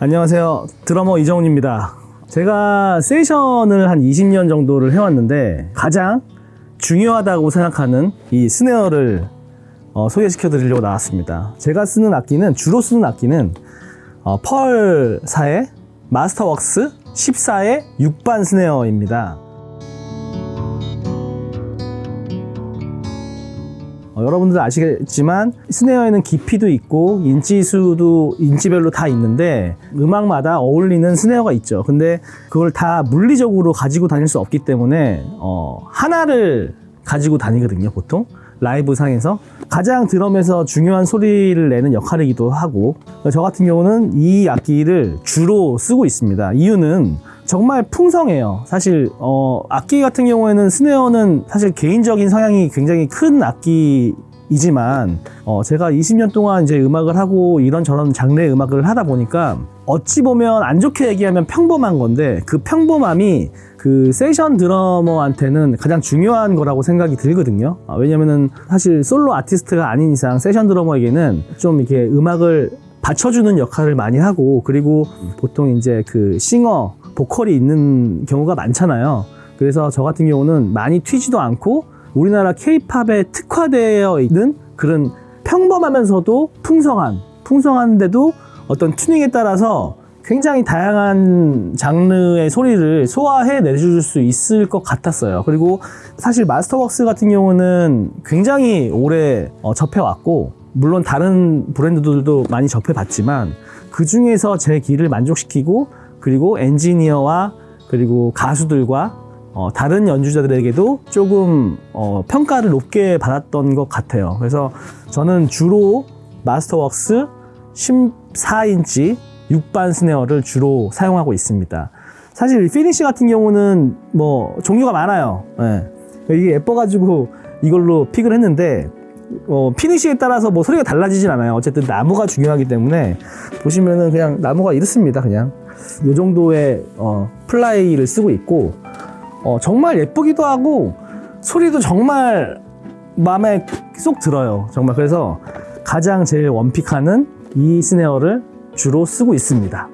안녕하세요. 드러머 이정훈입니다. 제가 세션을 한 20년 정도를 해왔는데 가장 중요하다고 생각하는 이 스네어를 어, 소개시켜 드리려고 나왔습니다. 제가 쓰는 악기는 주로 쓰는 악기는 어, 펄사의 마스터웍스 14의 6반 스네어입니다. 어, 여러분들 아시겠지만 스네어에는 깊이도 있고 인치수도 인치별로 다 있는데 음악마다 어울리는 스네어가 있죠. 근데 그걸 다 물리적으로 가지고 다닐 수 없기 때문에 어, 하나를 가지고 다니거든요, 보통. 라이브 상에서 가장 드럼에서 중요한 소리를 내는 역할이기도 하고 저 같은 경우는 이 악기를 주로 쓰고 있습니다. 이유는 정말 풍성해요. 사실 어, 악기 같은 경우에는 스네어는 사실 개인적인 성향이 굉장히 큰 악기 이지만 어, 제가 20년 동안 이제 음악을 하고 이런저런 장르의 음악을 하다 보니까 어찌 보면 안 좋게 얘기하면 평범한 건데 그 평범함이 그 세션 드러머한테는 가장 중요한 거라고 생각이 들거든요. 아, 왜냐면은 사실 솔로 아티스트가 아닌 이상 세션 드러머에게는 좀 이렇게 음악을 받쳐주는 역할을 많이 하고 그리고 보통 이제 그 싱어 보컬이 있는 경우가 많잖아요. 그래서 저 같은 경우는 많이 튀지도 않고 우리나라 케이팝에 특화되어 있는 그런 평범하면서도 풍성한 풍성한데도 어떤 튜닝에 따라서 굉장히 다양한 장르의 소리를 소화해 내줄 수 있을 것 같았어요. 그리고 사실 마스터웍스 같은 경우는 굉장히 오래 어, 접해왔고 물론 다른 브랜드들도 많이 접해봤지만 그 중에서 제 귀를 만족시키고 그리고 엔지니어와 그리고 가수들과 어, 다른 연주자들에게도 조금 어, 평가를 높게 받았던 것 같아요. 그래서 저는 주로 마스터웍스 14인치 6반 snare를 주로 사용하고 있습니다. 사실 이 finish 같은 경우는 뭐 종류가 많아요. 예. 이게 예뻐가지고 이걸로 pick을 했는데 어, finish에 따라서 뭐 소리가 달라지진 않아요. 어쨌든 나무가 중요하기 때문에 보시면은 그냥 나무가 이렇습니다. 그냥 이 정도의 어, ply를 쓰고 있고 어, 정말 예쁘기도 하고 소리도 정말 마음에 쏙 들어요. 정말 그래서 가장 제일 원픽하는 이 스네어를 주로 쓰고 있습니다.